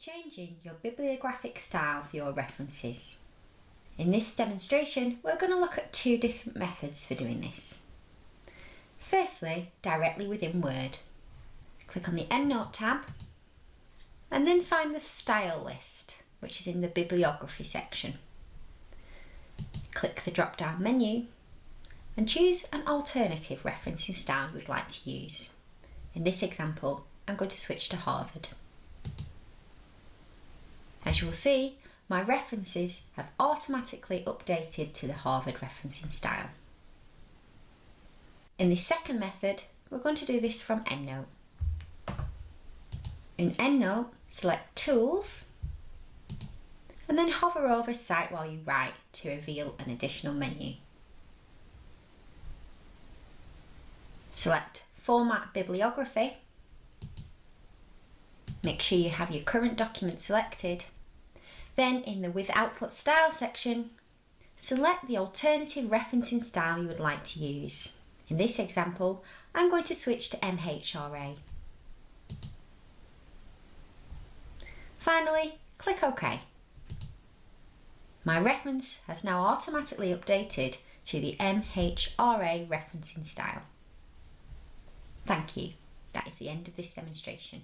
Changing your bibliographic style for your references. In this demonstration, we're going to look at two different methods for doing this. Firstly, directly within Word. Click on the EndNote tab and then find the Style list, which is in the Bibliography section. Click the drop-down menu and choose an alternative referencing style you would like to use. In this example, I'm going to switch to Harvard. As you will see, my references have automatically updated to the Harvard referencing style. In the second method, we're going to do this from EndNote. In EndNote, select Tools, and then hover over Cite while you write to reveal an additional menu. Select Format Bibliography. Make sure you have your current document selected then in the With Output Style section, select the alternative referencing style you would like to use. In this example, I'm going to switch to MHRA. Finally, click OK. My reference has now automatically updated to the MHRA referencing style. Thank you. That is the end of this demonstration.